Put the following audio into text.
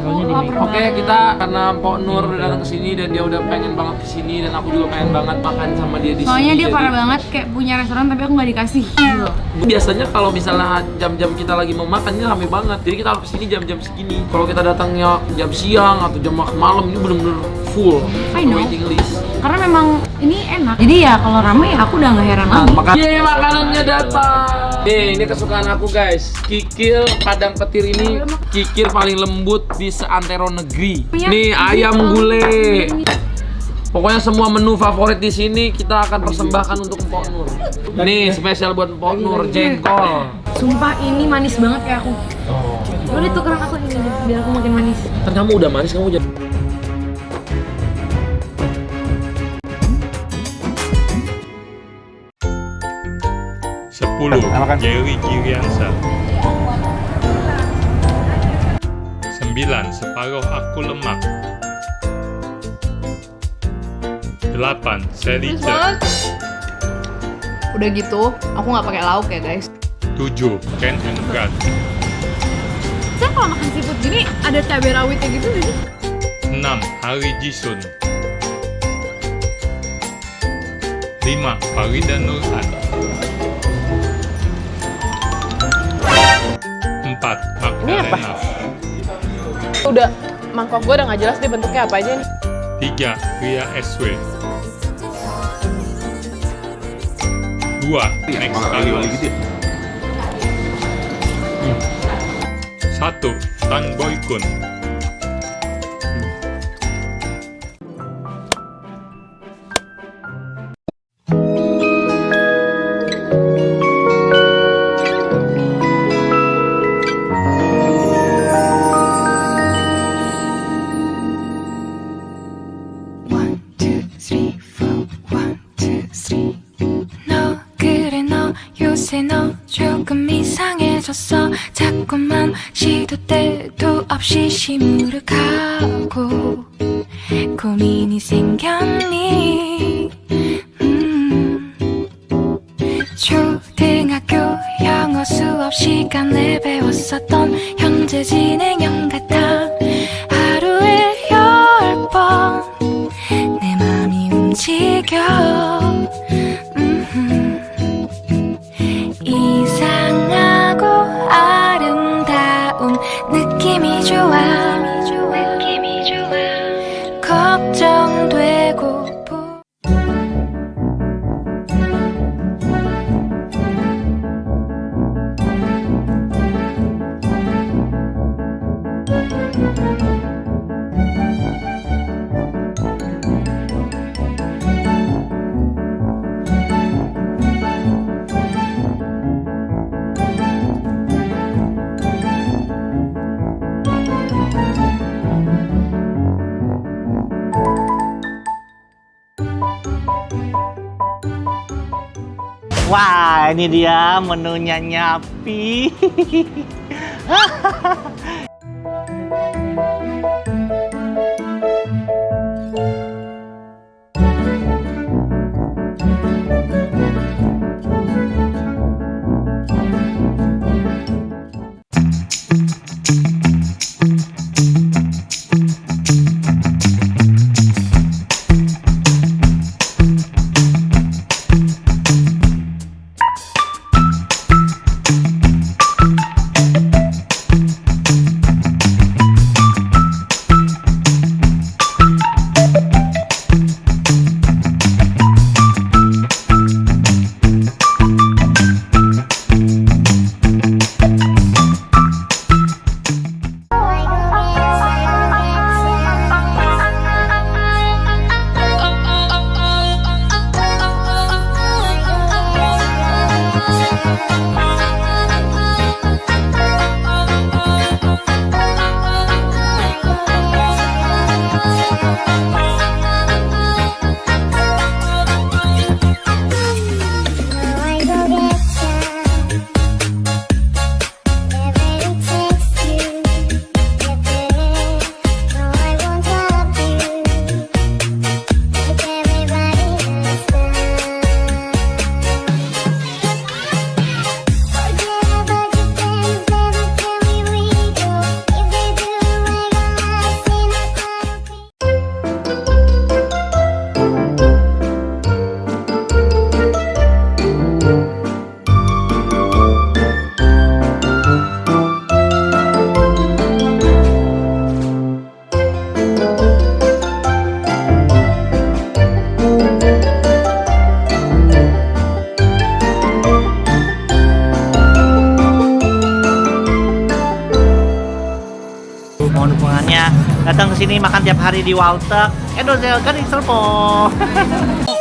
Soalnya. Oke, kita karena Mpok Nur udah datang ke sini dan dia udah pengen banget ke sini dan aku juga pengen banget makan sama dia di Soalnya sini. dia jadi- parah banget kayak punya restoran tapi aku nggak dikasih. Gitu. Biasanya kalau misalnya jam-jam kita lagi mau makan ini rame banget. Jadi kita harus ke sini jam-jam segini. Kalau kita datangnya jam siang atau jam malam ini bener-bener full I know. waiting list. Karena memang ini enak. Jadi ya kalau rame ya aku udah nggak heran Nah, lagi. makan. Yeay, makanannya datang. Nih, ini kesukaan aku guys. Kikil padang petir ini kikir paling lembut di seantero negeri. Nih ayam gulai. Pokoknya semua menu favorit di sini kita akan persembahkan untuk Mpok Nur. Nih spesial buat Mpok Nur jengkol. Sumpah ini manis banget kayak aku. Oh. Boleh tukeran aku ini biar aku makin manis. Kan kamu udah manis kamu jadi. Sepuluh. Jerry Giriansa Sembilan Separuh Aku Lemak. Delapan Selice Udah gitu, aku nggak pakai lauk ya guys. Tujuh Ken and Brad Saya kalau makan seafood gini ada cabai rawitnya gitu sih? Enam Hari Jisun. Lima Farida Nurhan Empat Magdalena Udah, mangkok gue udah nggak jelas deh bentuknya apa aja nih. Tiga Ria SW Dua Next Carlos Satu Tan Boy Kun 자꾸만 시도 때도 없이 시무룩하고 고민이 생겼니 음. 초등학교 영어 수업 시간에 배웠었던 현재 진행형 같아 Wah, ini dia menunya Nyapi. datang ke sini makan tiap hari di Waltek. Edozel kan Iselpo.